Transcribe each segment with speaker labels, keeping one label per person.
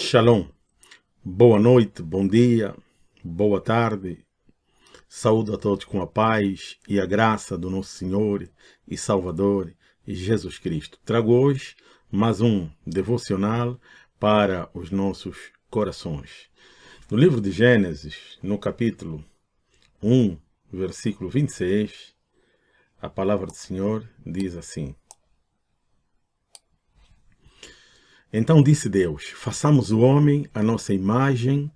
Speaker 1: Shalom. Boa noite, bom dia, boa tarde. Saúdo a todos com a paz e a graça do nosso Senhor e Salvador Jesus Cristo. Trago hoje mais um devocional para os nossos corações. No livro de Gênesis, no capítulo 1, versículo 26, a palavra do Senhor diz assim: Então disse Deus, façamos o homem a nossa imagem,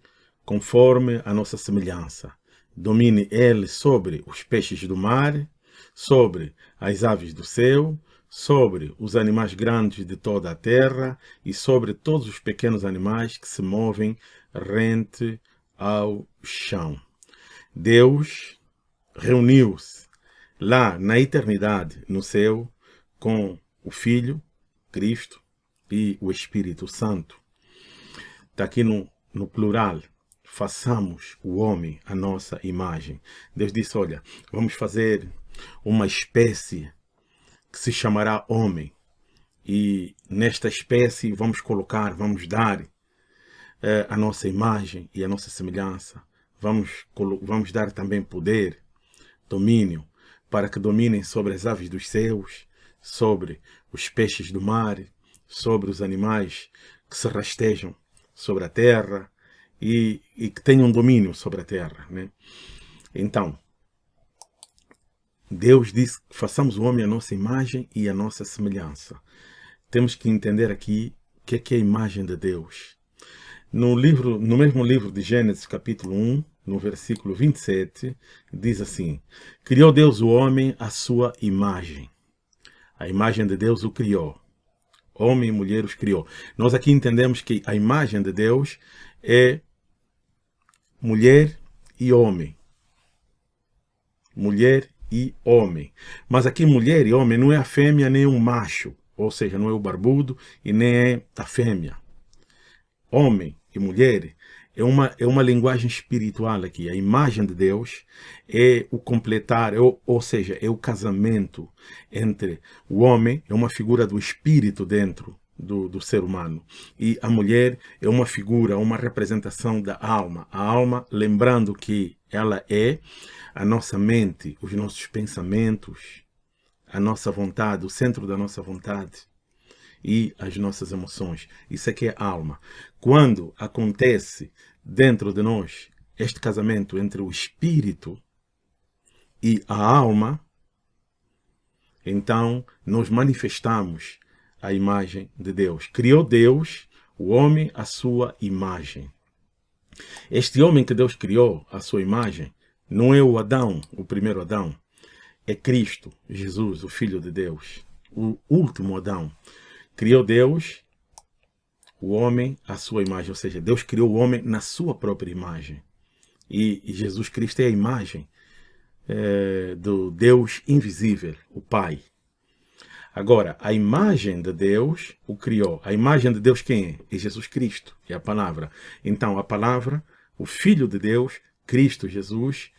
Speaker 1: conforme a nossa semelhança. Domine ele sobre os peixes do mar, sobre as aves do céu, sobre os animais grandes de toda a terra e sobre todos os pequenos animais que se movem rente ao chão. Deus reuniu-se lá na eternidade, no céu, com o Filho, Cristo, e o Espírito Santo. Está aqui no, no plural. Façamos o homem a nossa imagem. Deus disse, olha, vamos fazer uma espécie que se chamará homem. E nesta espécie vamos colocar, vamos dar eh, a nossa imagem e a nossa semelhança. Vamos, vamos dar também poder, domínio, para que dominem sobre as aves dos céus, sobre os peixes do mar, sobre os animais que se rastejam sobre a terra e, e que tenham domínio sobre a terra. Né? Então, Deus disse que façamos o homem a nossa imagem e a nossa semelhança. Temos que entender aqui o que é, que é a imagem de Deus. No, livro, no mesmo livro de Gênesis, capítulo 1, no versículo 27, diz assim, Criou Deus o homem à sua imagem. A imagem de Deus o criou. Homem e mulher os criou. Nós aqui entendemos que a imagem de Deus é mulher e homem. Mulher e homem. Mas aqui mulher e homem não é a fêmea nem o macho. Ou seja, não é o barbudo e nem é a fêmea. Homem e mulher é uma, é uma linguagem espiritual aqui. A imagem de Deus é o completar, é o, ou seja, é o casamento entre o homem, é uma figura do espírito dentro do, do ser humano. E a mulher é uma figura, uma representação da alma. A alma, lembrando que ela é a nossa mente, os nossos pensamentos, a nossa vontade, o centro da nossa vontade e as nossas emoções. Isso é que é alma. Quando acontece dentro de nós este casamento entre o espírito e a alma, então nós manifestamos a imagem de Deus. Criou Deus, o homem, a sua imagem. Este homem que Deus criou, a sua imagem, não é o Adão, o primeiro Adão. É Cristo, Jesus, o Filho de Deus, o último Adão. Criou Deus, o homem à sua imagem, ou seja, Deus criou o homem na sua própria imagem. E, e Jesus Cristo é a imagem é, do Deus invisível, o Pai. Agora, a imagem de Deus o criou. A imagem de Deus quem é? É Jesus Cristo, é a palavra. Então, a palavra, o Filho de Deus, Cristo Jesus,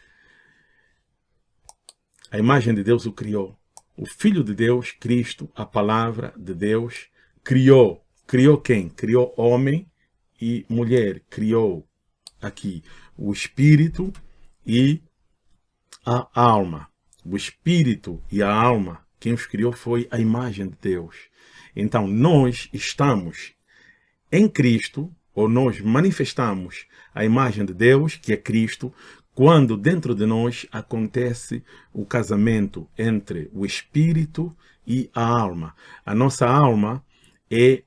Speaker 1: a imagem de Deus o criou. O Filho de Deus, Cristo, a palavra de Deus, criou. Criou quem? Criou homem e mulher. Criou aqui o Espírito e a alma. O Espírito e a alma, quem os criou foi a imagem de Deus. Então, nós estamos em Cristo, ou nós manifestamos a imagem de Deus, que é Cristo, quando dentro de nós acontece o casamento entre o espírito e a alma. A nossa alma é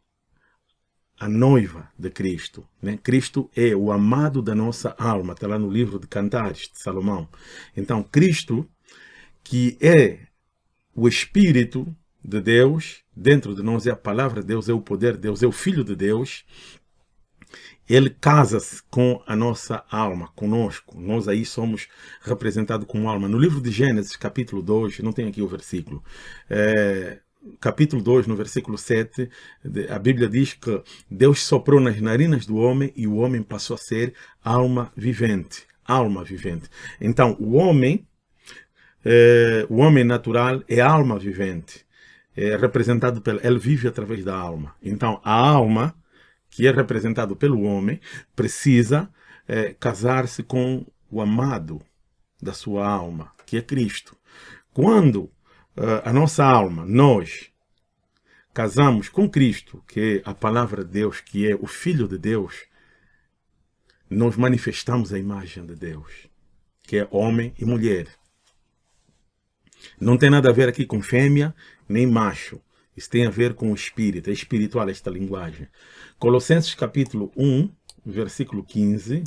Speaker 1: a noiva de Cristo. Né? Cristo é o amado da nossa alma, está lá no livro de Cantares de Salomão. Então, Cristo, que é o Espírito de Deus, dentro de nós é a palavra de Deus, é o poder de Deus, é o Filho de Deus, ele casa-se com a nossa alma, conosco. Nós aí somos representados como alma. No livro de Gênesis, capítulo 2, não tem aqui o versículo, é, capítulo 2, no versículo 7, a Bíblia diz que Deus soprou nas narinas do homem e o homem passou a ser alma vivente. Alma vivente. Então, o homem, é, o homem natural é alma vivente. É representado pelo, ele vive através da alma. Então, a alma que é representado pelo homem, precisa é, casar-se com o amado da sua alma, que é Cristo. Quando a nossa alma, nós, casamos com Cristo, que é a palavra de Deus, que é o Filho de Deus, nós manifestamos a imagem de Deus, que é homem e mulher. Não tem nada a ver aqui com fêmea nem macho. Isso tem a ver com o espírito, é espiritual esta linguagem. Colossenses capítulo 1, versículo 15,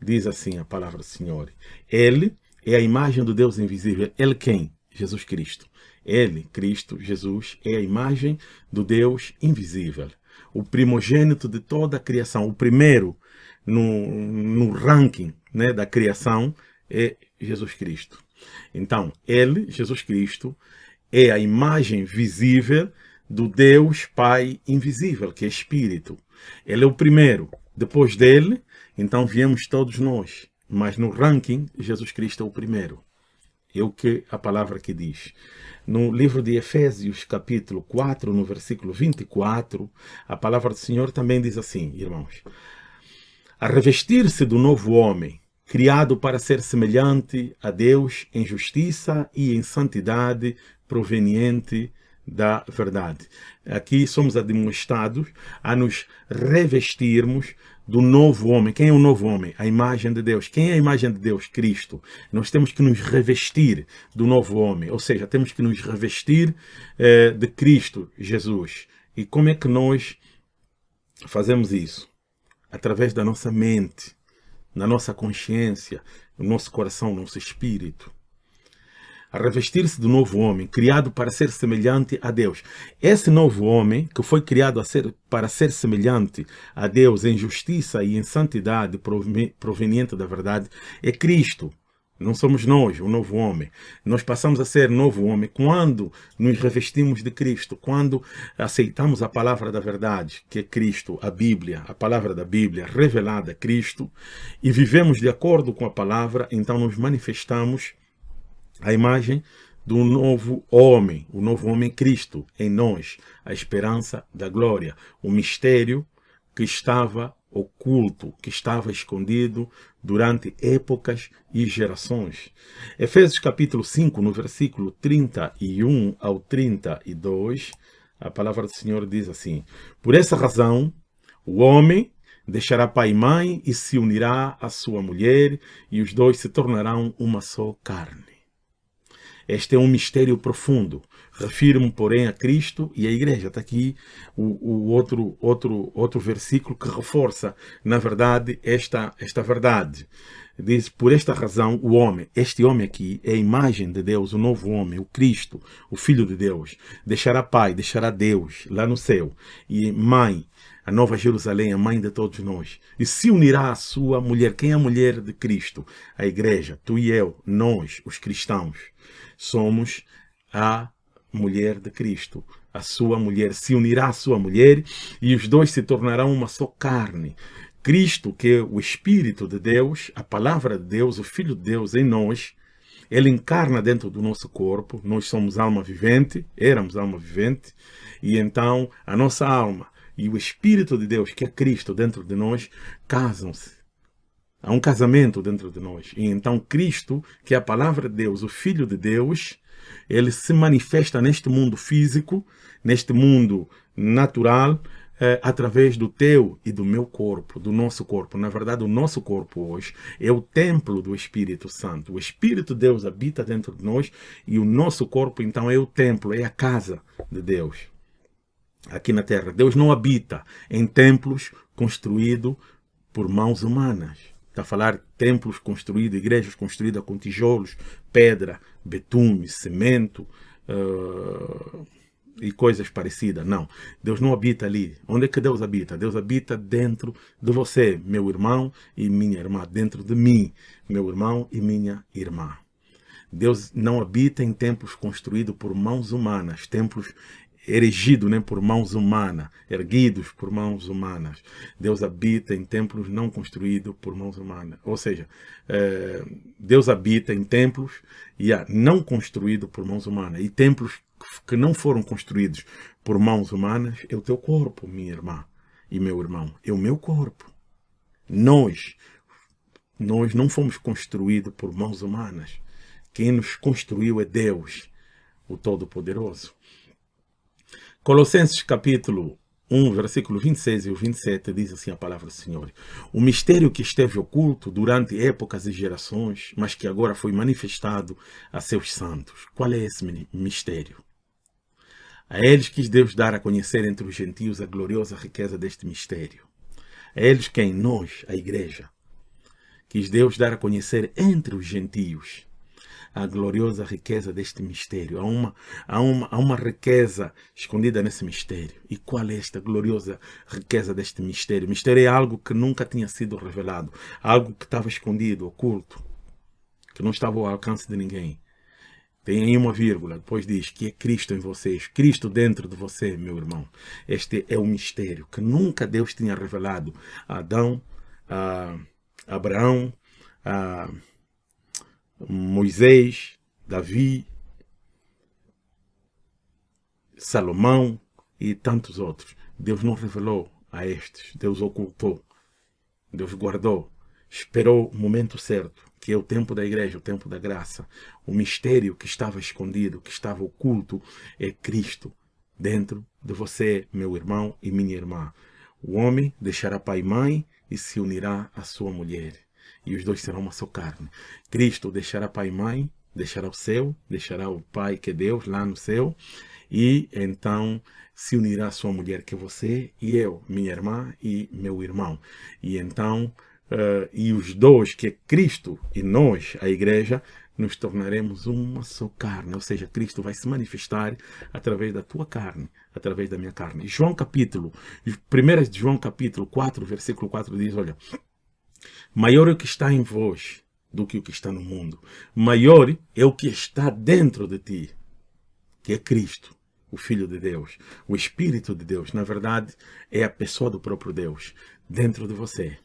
Speaker 1: diz assim a palavra do Senhor. Ele é a imagem do Deus invisível. Ele quem? Jesus Cristo. Ele, Cristo, Jesus, é a imagem do Deus invisível. O primogênito de toda a criação, o primeiro no, no ranking né, da criação é Jesus Cristo. Então, ele, Jesus Cristo, é a imagem visível do Deus Pai invisível, que é Espírito. Ele é o primeiro. Depois dele, então viemos todos nós. Mas no ranking, Jesus Cristo é o primeiro. É o que a palavra que diz. No livro de Efésios, capítulo 4, no versículo 24, a palavra do Senhor também diz assim, irmãos. A revestir-se do novo homem, criado para ser semelhante a Deus em justiça e em santidade proveniente da verdade. Aqui somos admoestados a nos revestirmos do novo homem. Quem é o novo homem? A imagem de Deus. Quem é a imagem de Deus? Cristo. Nós temos que nos revestir do novo homem, ou seja, temos que nos revestir eh, de Cristo Jesus. E como é que nós fazemos isso? Através da nossa mente, na nossa consciência, no nosso coração, no nosso espírito a revestir-se do novo homem, criado para ser semelhante a Deus. Esse novo homem, que foi criado ser, para ser semelhante a Deus em justiça e em santidade proveniente da verdade, é Cristo. Não somos nós, o novo homem. Nós passamos a ser novo homem quando nos revestimos de Cristo, quando aceitamos a palavra da verdade, que é Cristo, a Bíblia, a palavra da Bíblia revelada a Cristo, e vivemos de acordo com a palavra, então nos manifestamos a imagem do novo homem, o novo homem Cristo em nós, a esperança da glória, o mistério que estava oculto, que estava escondido durante épocas e gerações. Efésios capítulo 5, no versículo 31 ao 32, a palavra do Senhor diz assim, Por essa razão, o homem deixará pai e mãe e se unirá à sua mulher, e os dois se tornarão uma só carne. Este é um mistério profundo. Refiro-me, porém, a Cristo e a Igreja. Está aqui o, o, outro, outro, outro versículo que reforça, na verdade, esta, esta verdade. Diz, por esta razão, o homem, este homem aqui, é a imagem de Deus, o novo homem, o Cristo, o Filho de Deus. Deixará pai, deixará Deus lá no céu. E mãe, a Nova Jerusalém, a mãe de todos nós, e se unirá à sua mulher. Quem é a mulher de Cristo? A igreja, tu e eu, nós, os cristãos somos a mulher de Cristo. A sua mulher se unirá à sua mulher e os dois se tornarão uma só carne. Cristo, que é o Espírito de Deus, a palavra de Deus, o Filho de Deus em nós, ele encarna dentro do nosso corpo, nós somos alma vivente, éramos alma vivente, e então a nossa alma e o Espírito de Deus, que é Cristo dentro de nós, casam-se Há um casamento dentro de nós. E então Cristo, que é a palavra de Deus, o Filho de Deus, ele se manifesta neste mundo físico, neste mundo natural, é, através do teu e do meu corpo, do nosso corpo. Na verdade, o nosso corpo hoje é o templo do Espírito Santo. O Espírito de Deus habita dentro de nós e o nosso corpo, então, é o templo, é a casa de Deus aqui na terra. Deus não habita em templos construídos por mãos humanas. Está a falar templos construídos, igrejas construídas com tijolos, pedra, betume, cimento uh, e coisas parecidas. Não, Deus não habita ali. Onde é que Deus habita? Deus habita dentro de você, meu irmão e minha irmã. Dentro de mim, meu irmão e minha irmã. Deus não habita em templos construídos por mãos humanas, templos erigido né, por mãos humanas, erguidos por mãos humanas. Deus habita em templos não construídos por mãos humanas. Ou seja, é, Deus habita em templos e não construídos por mãos humanas. E templos que não foram construídos por mãos humanas é o teu corpo, minha irmã. e meu irmão, é o meu corpo. Nós, nós não fomos construídos por mãos humanas. Quem nos construiu é Deus, o Todo-Poderoso. Colossenses capítulo 1, versículo 26 e 27 diz assim a palavra do Senhor. O mistério que esteve oculto durante épocas e gerações, mas que agora foi manifestado a seus santos. Qual é esse mistério? A eles quis Deus dar a conhecer entre os gentios a gloriosa riqueza deste mistério. A eles quem? Nós, a igreja. Quis Deus dar a conhecer entre os gentios a gloriosa riqueza deste mistério. Há uma, há, uma, há uma riqueza escondida nesse mistério. E qual é esta gloriosa riqueza deste mistério? Mistério é algo que nunca tinha sido revelado, algo que estava escondido, oculto, que não estava ao alcance de ninguém. Tem aí uma vírgula, depois diz que é Cristo em vocês, Cristo dentro de você, meu irmão. Este é o mistério que nunca Deus tinha revelado a Adão, a Abraão, a Moisés, Davi, Salomão e tantos outros. Deus não revelou a estes, Deus ocultou, Deus guardou, esperou o momento certo que é o tempo da igreja, o tempo da graça. O mistério que estava escondido, que estava oculto, é Cristo dentro de você, meu irmão e minha irmã. O homem deixará pai e mãe e se unirá à sua mulher. E os dois serão uma só carne. Cristo deixará pai e mãe, deixará o céu, deixará o pai que é Deus lá no céu. E então se unirá sua mulher que é você e eu, minha irmã e meu irmão. E então uh, e os dois, que é Cristo e nós, a igreja, nos tornaremos uma só carne, ou seja, Cristo vai se manifestar através da tua carne, através da minha carne. João capítulo, 1 João capítulo 4, versículo 4 diz, olha, maior é o que está em vós do que o que está no mundo. Maior é o que está dentro de ti, que é Cristo, o Filho de Deus, o Espírito de Deus. Na verdade, é a pessoa do próprio Deus dentro de você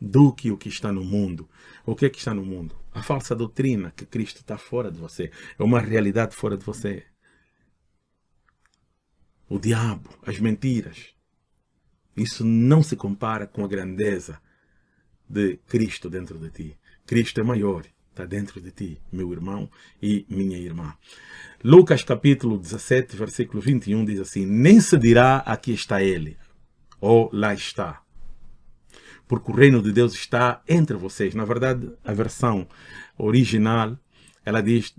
Speaker 1: do que o que está no mundo. O que é que está no mundo? A falsa doutrina que Cristo está fora de você. É uma realidade fora de você. O diabo, as mentiras. Isso não se compara com a grandeza de Cristo dentro de ti. Cristo é maior, está dentro de ti, meu irmão e minha irmã. Lucas capítulo 17, versículo 21 diz assim, Nem se dirá aqui está ele, ou lá está porque o reino de Deus está entre vocês. Na verdade, a versão original, ela diz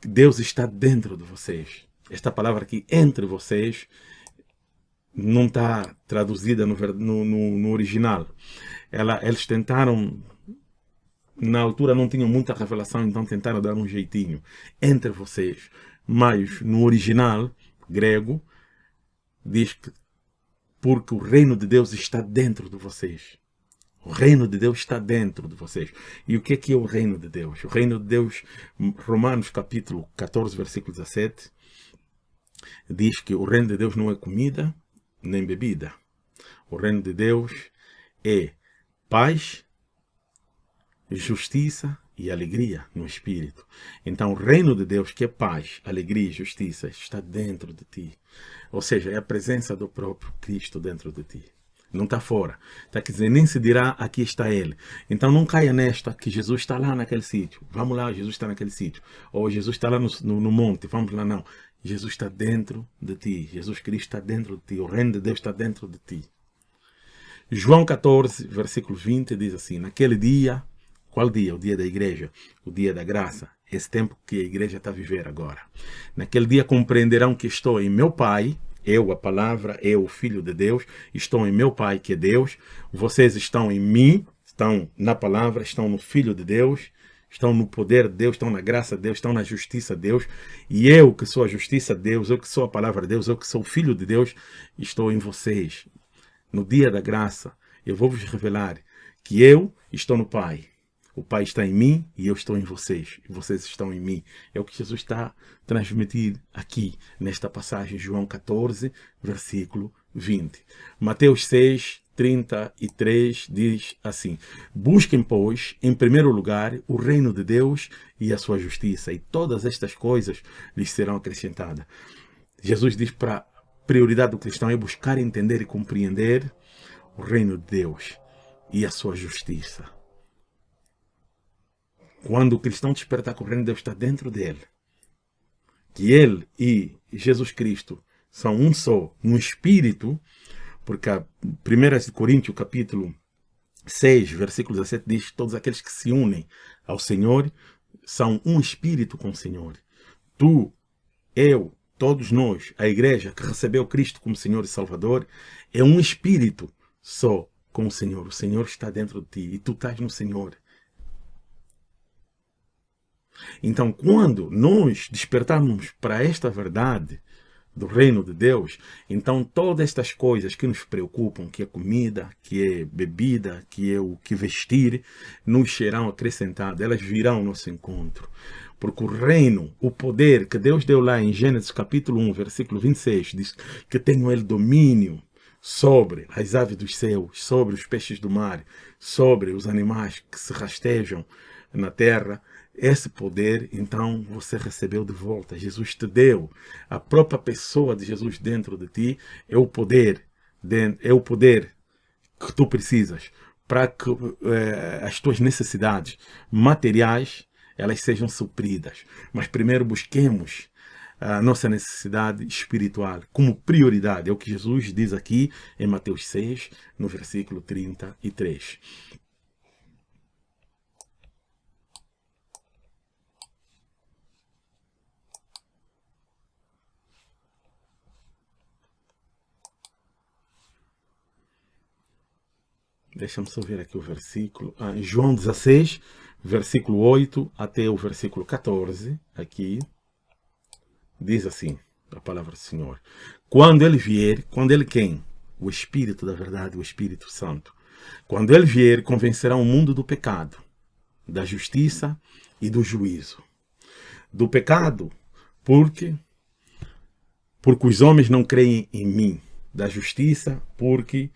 Speaker 1: Deus está dentro de vocês. Esta palavra aqui, entre vocês, não está traduzida no, no, no original. Ela, eles tentaram, na altura não tinham muita revelação, então tentaram dar um jeitinho entre vocês. Mas no original grego, diz que porque o reino de Deus está dentro de vocês. O reino de Deus está dentro de vocês. E o que é que é o reino de Deus? O reino de Deus, Romanos capítulo 14, versículo 17, diz que o reino de Deus não é comida nem bebida. O reino de Deus é paz, justiça e alegria no Espírito. Então, o reino de Deus, que é paz, alegria e justiça, está dentro de ti. Ou seja, é a presença do próprio Cristo dentro de ti não está fora. Está quer dizer, nem se dirá, aqui está ele. Então não caia nesta, que Jesus está lá naquele sítio. Vamos lá, Jesus está naquele sítio. Ou Jesus está lá no, no, no, monte, vamos lá, não. Jesus está dentro de ti. Jesus Cristo está dentro de ti. O reino de Deus está dentro de ti. João 14, versículo 20 diz assim, naquele dia, qual dia? O dia da igreja, o dia da graça. Esse tempo que a igreja está a viver agora. Naquele dia compreenderão que estou em meu Pai, eu, a palavra, eu, o Filho de Deus, estou em meu Pai, que é Deus. Vocês estão em mim, estão na palavra, estão no Filho de Deus, estão no poder de Deus, estão na graça de Deus, estão na justiça de Deus. E eu, que sou a justiça de Deus, eu que sou a palavra de Deus, eu que sou o Filho de Deus, estou em vocês. No dia da graça, eu vou vos revelar que eu estou no Pai o Pai está em mim e eu estou em vocês. E vocês estão em mim. É o que Jesus está transmitindo aqui, nesta passagem, João 14, versículo 20. Mateus 6, 33 diz assim, Busquem, pois, em primeiro lugar, o reino de Deus e a sua justiça, e todas estas coisas lhes serão acrescentadas. Jesus diz para prioridade do cristão é buscar, entender e compreender o reino de Deus e a sua justiça. Quando o cristão despertar que o reino de Deus está dentro dele, que ele e Jesus Cristo são um só no espírito, porque a 1 Coríntios capítulo 6, versículo 17 diz, todos aqueles que se unem ao Senhor são um espírito com o Senhor. Tu, eu, todos nós, a igreja que recebeu Cristo como Senhor e Salvador, é um espírito só com o Senhor. O Senhor está dentro de ti e tu estás no Senhor. Então, quando nós despertarmos para esta verdade, do reino de Deus, então todas estas coisas que nos preocupam, que é comida, que é bebida, que é o que vestir, nos serão acrescentadas, elas virão ao nosso encontro. Porque o reino, o poder que Deus deu lá em Gênesis capítulo 1, versículo 26, diz que tenho ele domínio sobre as aves dos céus, sobre os peixes do mar, sobre os animais que se rastejam na terra, esse poder, então, você recebeu de volta. Jesus te deu. A própria pessoa de Jesus dentro de ti é o poder, é o poder que tu precisas para que eh, as tuas necessidades materiais elas sejam supridas. Mas primeiro busquemos a nossa necessidade espiritual como prioridade. É o que Jesus diz aqui em Mateus 6, no versículo 33. Deixa-me só ver aqui o versículo. Ah, João 16, versículo 8 até o versículo 14. Aqui diz assim, a palavra do Senhor. Quando ele vier, quando ele quem? O Espírito da verdade, o Espírito Santo. Quando ele vier, convencerá o mundo do pecado, da justiça e do juízo. Do pecado, porque porque os homens não creem em mim. Da justiça, porque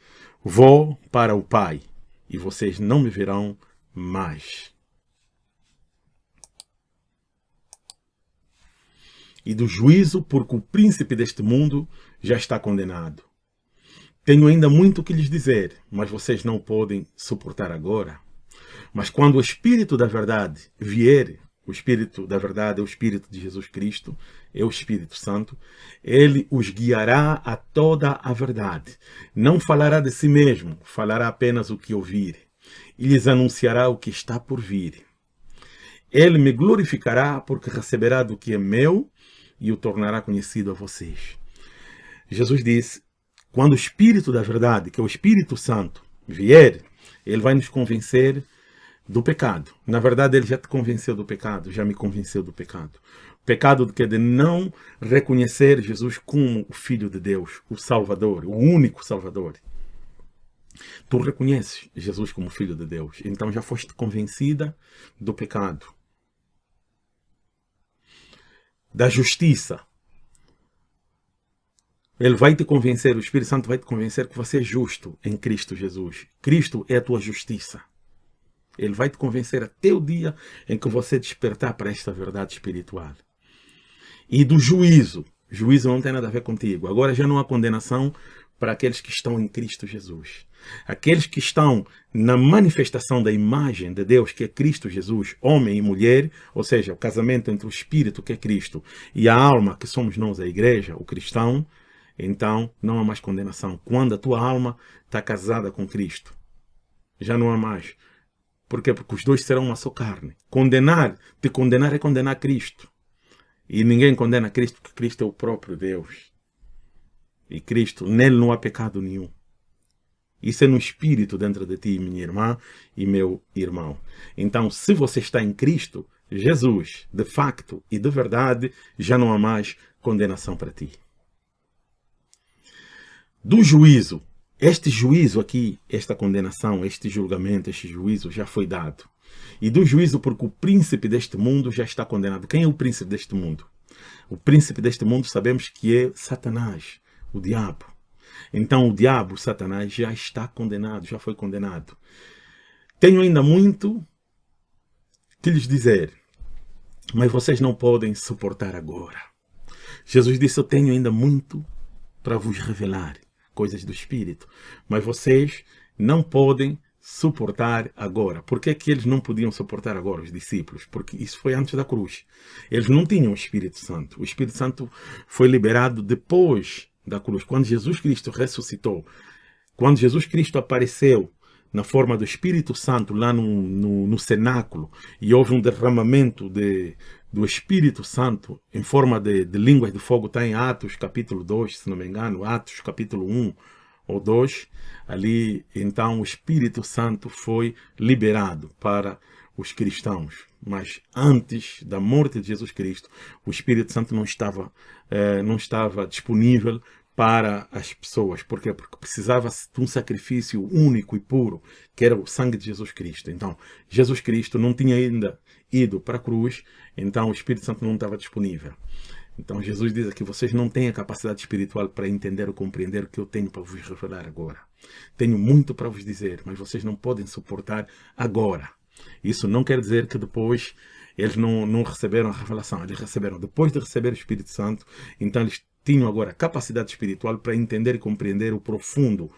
Speaker 1: Vou para o Pai, e vocês não me verão mais. E do juízo, porque o príncipe deste mundo já está condenado. Tenho ainda muito que lhes dizer, mas vocês não podem suportar agora. Mas quando o Espírito da Verdade vier, o Espírito da verdade é o Espírito de Jesus Cristo, é o Espírito Santo. Ele os guiará a toda a verdade. Não falará de si mesmo, falará apenas o que ouvir. E lhes anunciará o que está por vir. Ele me glorificará porque receberá do que é meu e o tornará conhecido a vocês. Jesus disse, quando o Espírito da verdade, que é o Espírito Santo, vier, ele vai nos convencer do pecado. Na verdade, ele já te convenceu do pecado, já me convenceu do pecado. O pecado que de não reconhecer Jesus como o Filho de Deus, o Salvador, o único Salvador. Tu reconheces Jesus como Filho de Deus, então já foste convencida do pecado. Da justiça. Ele vai te convencer, o Espírito Santo vai te convencer que você é justo em Cristo Jesus. Cristo é a tua justiça. Ele vai te convencer até o dia em que você despertar para esta verdade espiritual. E do juízo. Juízo não tem nada a ver contigo. Agora já não há condenação para aqueles que estão em Cristo Jesus. Aqueles que estão na manifestação da imagem de Deus, que é Cristo Jesus, homem e mulher, ou seja, o casamento entre o Espírito, que é Cristo, e a alma, que somos nós, a igreja, o cristão, então não há mais condenação. Quando a tua alma está casada com Cristo, já não há mais por quê? Porque os dois serão uma só carne. Condenar, te condenar é condenar Cristo. E ninguém condena Cristo porque Cristo é o próprio Deus. E Cristo, nele não há pecado nenhum. Isso é no espírito dentro de ti, minha irmã e meu irmão. Então, se você está em Cristo, Jesus, de facto e de verdade, já não há mais condenação para ti. Do juízo, este juízo aqui, esta condenação, este julgamento, este juízo já foi dado. E do juízo porque o príncipe deste mundo já está condenado. Quem é o príncipe deste mundo? O príncipe deste mundo sabemos que é Satanás, o diabo. Então o diabo, Satanás, já está condenado, já foi condenado. Tenho ainda muito que lhes dizer, mas vocês não podem suportar agora. Jesus disse, eu tenho ainda muito para vos revelar coisas do Espírito. Mas vocês não podem suportar agora. Por que, que eles não podiam suportar agora, os discípulos? Porque isso foi antes da cruz. Eles não tinham o Espírito Santo. O Espírito Santo foi liberado depois da cruz, quando Jesus Cristo ressuscitou. Quando Jesus Cristo apareceu na forma do Espírito Santo lá no, no, no cenáculo e houve um derramamento de, do Espírito Santo em forma de, de línguas de fogo, está em Atos capítulo 2, se não me engano, Atos capítulo 1 ou 2, ali então o Espírito Santo foi liberado para os cristãos. Mas antes da morte de Jesus Cristo, o Espírito Santo não estava, eh, não estava disponível para as pessoas. Por quê? Porque precisava de um sacrifício único e puro, que era o sangue de Jesus Cristo. Então, Jesus Cristo não tinha ainda ido para a cruz, então o Espírito Santo não estava disponível. Então Jesus diz aqui, vocês não têm a capacidade espiritual para entender ou compreender o que eu tenho para vos revelar agora. Tenho muito para vos dizer, mas vocês não podem suportar agora. Isso não quer dizer que depois eles não, não receberam a revelação, eles receberam depois de receber o Espírito Santo, então eles tinham agora capacidade espiritual para entender e compreender o profundo,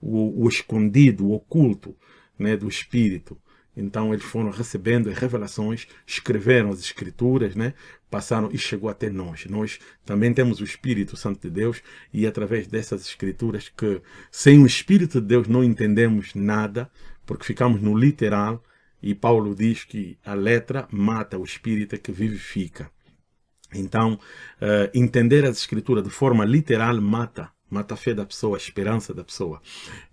Speaker 1: o, o escondido, o oculto né, do Espírito. Então eles foram recebendo as revelações, escreveram as escrituras, né? passaram e chegou até nós. Nós também temos o Espírito Santo de Deus e através dessas escrituras que sem o Espírito de Deus não entendemos nada, porque ficamos no literal e Paulo diz que a letra mata o Espírito que vivifica. Então, uh, entender as escrituras de forma literal mata mata a fé da pessoa, a esperança da pessoa.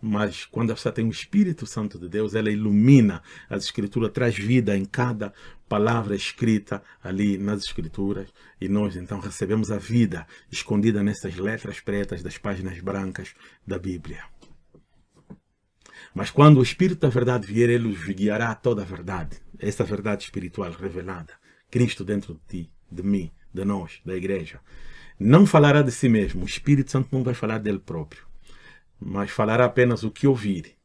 Speaker 1: Mas quando a pessoa tem o Espírito Santo de Deus, ela ilumina as Escrituras, traz vida em cada palavra escrita ali nas Escrituras. E nós então recebemos a vida escondida nessas letras pretas das páginas brancas da Bíblia. Mas quando o Espírito da verdade vier, ele os guiará a toda a verdade. Essa verdade espiritual revelada. Cristo dentro de ti, de mim, de nós, da igreja. Não falará de si mesmo. O Espírito Santo não vai falar dele próprio. Mas falará apenas o que ouvir.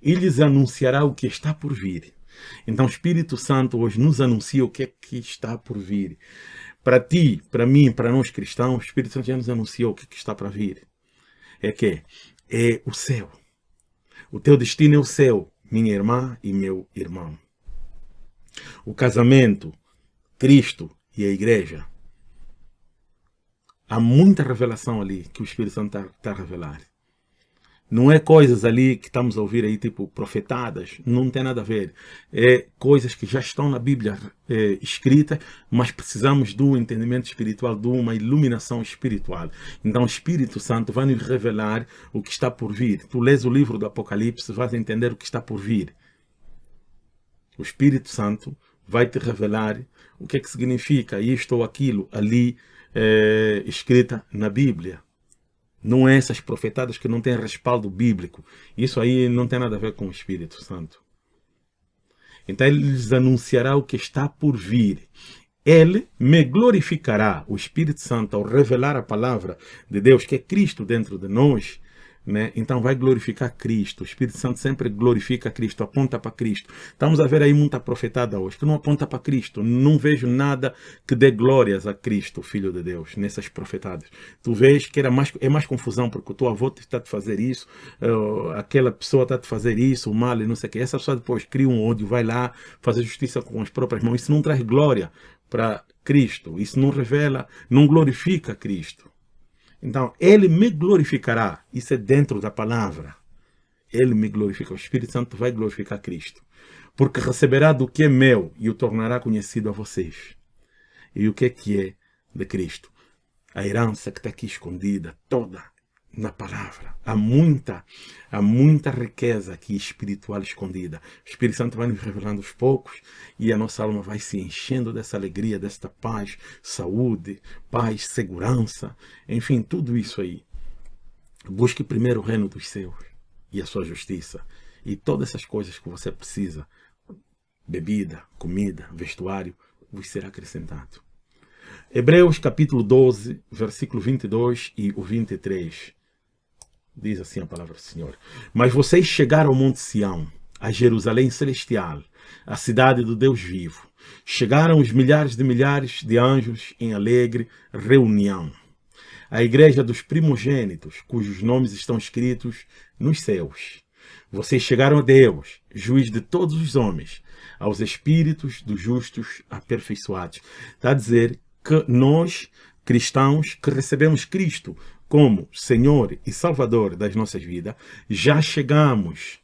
Speaker 1: E lhes anunciará o que está por vir. Então o Espírito Santo hoje nos anuncia o que é que está por vir. Para ti, para mim, para nós cristãos, o Espírito Santo já nos anunciou o que, é que está para vir. É que é o céu. O teu destino é o céu, minha irmã e meu irmão. O casamento, Cristo e a igreja. Há muita revelação ali que o Espírito Santo está tá a revelar. Não é coisas ali que estamos a ouvir aí, tipo profetadas, não tem nada a ver. É coisas que já estão na Bíblia é, escritas, mas precisamos do entendimento espiritual, de uma iluminação espiritual. Então o Espírito Santo vai nos revelar o que está por vir. Tu lês o livro do Apocalipse, vais entender o que está por vir. O Espírito Santo vai te revelar o que é que significa isto ou aquilo ali é, escrita na Bíblia. Não é essas profetadas que não têm respaldo bíblico. Isso aí não tem nada a ver com o Espírito Santo. Então ele lhes anunciará o que está por vir. Ele me glorificará, o Espírito Santo, ao revelar a palavra de Deus, que é Cristo dentro de nós, né? Então vai glorificar Cristo. O Espírito Santo sempre glorifica Cristo, aponta para Cristo. Estamos a ver aí muita profetada hoje que não aponta para Cristo. Não vejo nada que dê glórias a Cristo, Filho de Deus, nessas profetadas. Tu vês que era mais, é mais confusão, porque o teu avô está te fazer isso, uh, aquela pessoa está te fazer isso, o mal e não sei o que. Essa pessoa depois cria um ódio, vai lá fazer justiça com as próprias mãos. Isso não traz glória para Cristo. Isso não revela, não glorifica Cristo. Então, ele me glorificará. Isso é dentro da palavra. Ele me glorifica. O Espírito Santo vai glorificar Cristo. Porque receberá do que é meu e o tornará conhecido a vocês. E o que é que é de Cristo? A herança que está aqui escondida, toda na palavra. Há muita, há muita riqueza aqui espiritual escondida. O Espírito Santo vai nos revelando aos poucos e a nossa alma vai se enchendo dessa alegria, desta paz, saúde, paz, segurança, enfim, tudo isso aí. Busque primeiro o reino dos céus e a sua justiça e todas essas coisas que você precisa, bebida, comida, vestuário, vos será acrescentado. Hebreus capítulo 12, versículo 22 e o 23. Diz assim a palavra do Senhor. Mas vocês chegaram ao Monte Sião, a Jerusalém Celestial, a cidade do Deus vivo. Chegaram os milhares de milhares de anjos em alegre reunião. a igreja dos primogênitos, cujos nomes estão escritos nos céus. Vocês chegaram a Deus, juiz de todos os homens, aos espíritos dos justos aperfeiçoados. Está a dizer que nós, cristãos, que recebemos Cristo como Senhor e Salvador das nossas vidas, já chegamos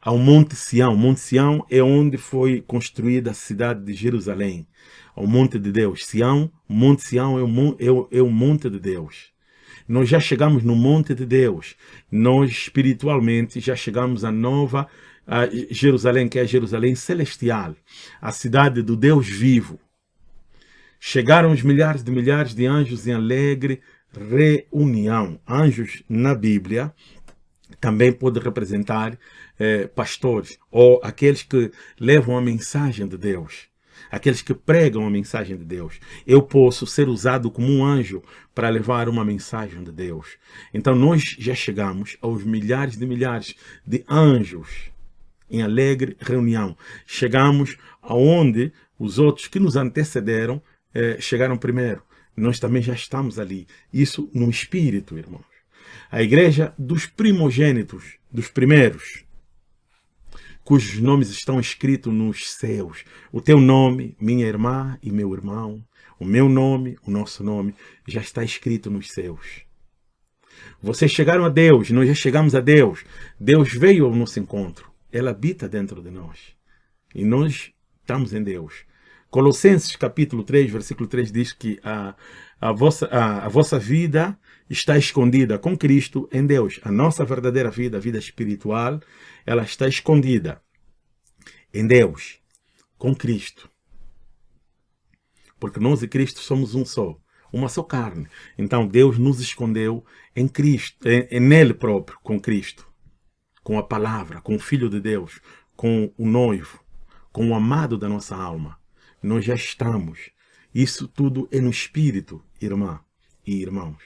Speaker 1: ao Monte Sião. Monte Sião é onde foi construída a cidade de Jerusalém, ao Monte de Deus. Sião, Monte Sião é o, é o, é o Monte de Deus. Nós já chegamos no Monte de Deus. Nós, espiritualmente, já chegamos à nova a Jerusalém, que é a Jerusalém celestial, a cidade do Deus vivo. Chegaram os milhares de milhares de anjos em alegre reunião. Anjos na Bíblia também pode representar eh, pastores ou aqueles que levam a mensagem de Deus, aqueles que pregam a mensagem de Deus. Eu posso ser usado como um anjo para levar uma mensagem de Deus. Então nós já chegamos aos milhares de milhares de anjos em alegre reunião. Chegamos aonde os outros que nos antecederam eh, chegaram primeiro. Nós também já estamos ali. Isso no espírito, irmãos. A igreja dos primogênitos, dos primeiros, cujos nomes estão escritos nos céus. O teu nome, minha irmã e meu irmão, o meu nome, o nosso nome, já está escrito nos céus. Vocês chegaram a Deus, nós já chegamos a Deus. Deus veio ao nosso encontro. Ela habita dentro de nós. E nós estamos em Deus. Colossenses capítulo 3, versículo 3 diz que a, a, vossa, a, a vossa vida está escondida com Cristo em Deus. A nossa verdadeira vida, a vida espiritual, ela está escondida em Deus, com Cristo. Porque nós e Cristo somos um só, uma só carne. Então Deus nos escondeu em Cristo, em, em nele próprio, com Cristo, com a palavra, com o Filho de Deus, com o noivo, com o amado da nossa alma nós já estamos. Isso tudo é no Espírito, irmã e irmãos.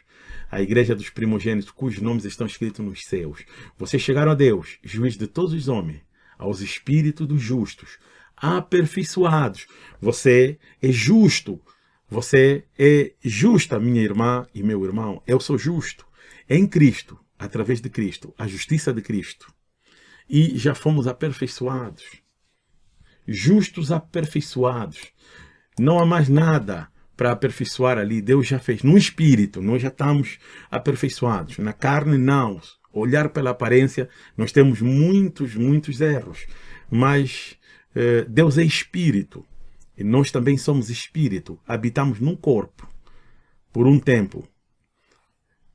Speaker 1: A igreja dos primogênitos, cujos nomes estão escritos nos céus. Vocês chegaram a Deus, juiz de todos os homens, aos espíritos dos justos, aperfeiçoados. Você é justo. Você é justa, minha irmã e meu irmão. Eu sou justo. Em Cristo, através de Cristo, a justiça de Cristo. E já fomos aperfeiçoados justos aperfeiçoados. Não há mais nada para aperfeiçoar ali. Deus já fez. No espírito, nós já estamos aperfeiçoados. Na carne, não. Olhar pela aparência, nós temos muitos, muitos erros. Mas eh, Deus é espírito. E nós também somos espírito. Habitamos num corpo por um tempo.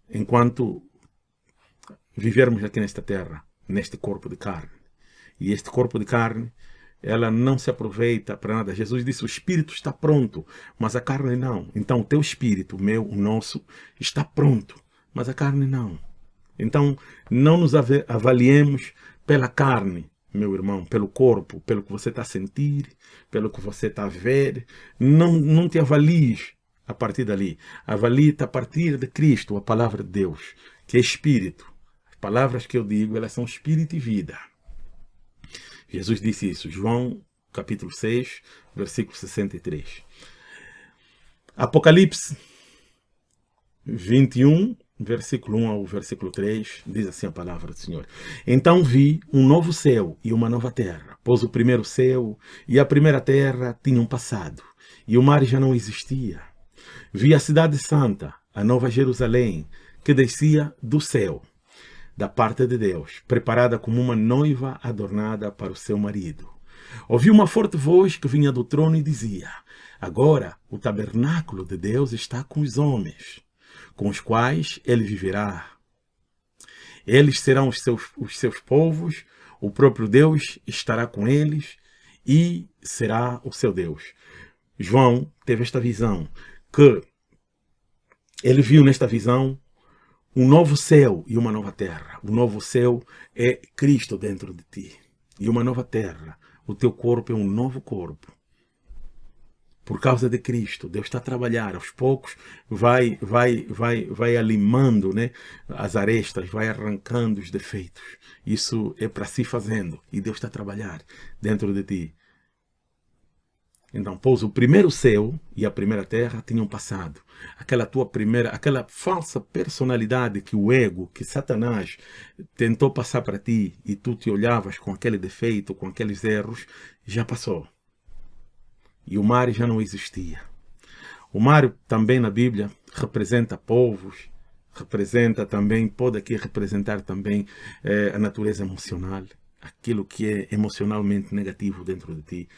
Speaker 1: Enquanto vivermos aqui nesta terra, neste corpo de carne. E este corpo de carne ela não se aproveita para nada. Jesus disse, o espírito está pronto, mas a carne não. Então o teu espírito, o meu, o nosso, está pronto, mas a carne não. Então não nos avaliemos pela carne, meu irmão, pelo corpo, pelo que você está a sentir, pelo que você está a ver. Não, não te avalies a partir dali. Avalie-te a partir de Cristo, a palavra de Deus, que é espírito. As palavras que eu digo, elas são espírito e vida. Jesus disse isso, João capítulo 6, versículo 63. Apocalipse 21, versículo 1 ao versículo 3, diz assim a palavra do Senhor. Então vi um novo céu e uma nova terra, pois o primeiro céu e a primeira terra tinham passado, e o mar já não existia. Vi a cidade santa, a nova Jerusalém, que descia do céu, da parte de Deus, preparada como uma noiva adornada para o seu marido. Ouvi uma forte voz que vinha do trono e dizia, Agora o tabernáculo de Deus está com os homens, com os quais ele viverá. Eles serão os seus, os seus povos, o próprio Deus estará com eles e será o seu Deus. João teve esta visão, que ele viu nesta visão um novo céu e uma nova terra. O novo céu é Cristo dentro de ti. E uma nova terra. O teu corpo é um novo corpo. Por causa de Cristo, Deus está a trabalhar aos poucos, vai, vai, vai, vai alimando, né, as arestas, vai arrancando os defeitos. Isso é para si fazendo e Deus está a trabalhar dentro de ti. Então, pois o primeiro céu e a primeira terra tinham passado. Aquela tua primeira, aquela falsa personalidade que o ego, que Satanás tentou passar para ti e tu te olhavas com aquele defeito, com aqueles erros, já passou. E o mar já não existia. O mar também na Bíblia representa povos, representa também, pode aqui representar também eh, a natureza emocional, aquilo que é emocionalmente negativo dentro de ti,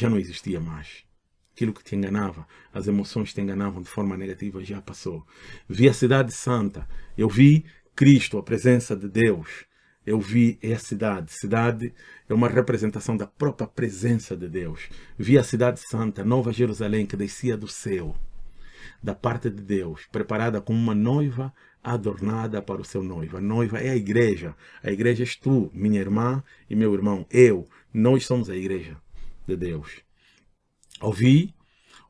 Speaker 1: já não existia mais. Aquilo que te enganava, as emoções te enganavam de forma negativa já passou. Vi a cidade santa, eu vi Cristo, a presença de Deus. Eu vi a cidade. Cidade é uma representação da própria presença de Deus. Vi a cidade santa, Nova Jerusalém, que descia do céu, da parte de Deus, preparada como uma noiva adornada para o seu noivo. A noiva é a igreja. A igreja és tu, minha irmã e meu irmão. Eu. Nós somos a igreja de Deus. Ouvi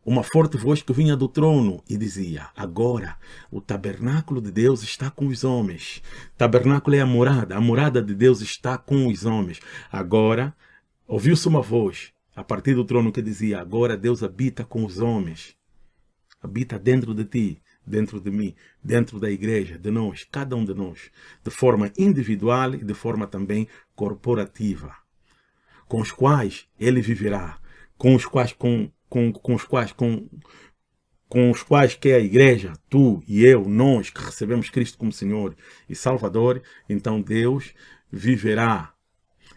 Speaker 1: uma forte voz que vinha do trono e dizia, agora o tabernáculo de Deus está com os homens. Tabernáculo é a morada, a morada de Deus está com os homens. Agora, ouviu-se uma voz a partir do trono que dizia, agora Deus habita com os homens. Habita dentro de ti, dentro de mim, dentro da igreja, de nós, cada um de nós, de forma individual e de forma também corporativa com os quais ele viverá, com os quais, com, com, com os quais, com, com os quais que é a igreja, tu e eu, nós que recebemos Cristo como Senhor e Salvador, então Deus viverá.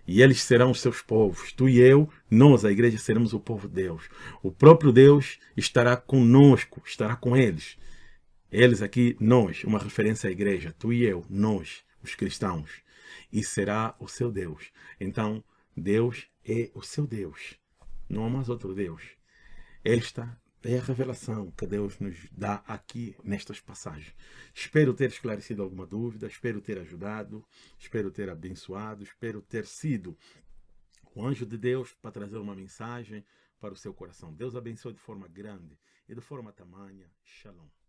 Speaker 1: E eles serão os seus povos. Tu e eu, nós, a igreja, seremos o povo de Deus. O próprio Deus estará conosco, estará com eles. Eles aqui, nós, uma referência à igreja. Tu e eu, nós, os cristãos. E será o seu Deus. Então, Deus é o seu Deus. Não há mais outro Deus. Esta é a revelação que Deus nos dá aqui nestas passagens. Espero ter esclarecido alguma dúvida, espero ter ajudado, espero ter abençoado, espero ter sido o anjo de Deus para trazer uma mensagem para o seu coração. Deus abençoe de forma grande e de forma tamanha. Shalom.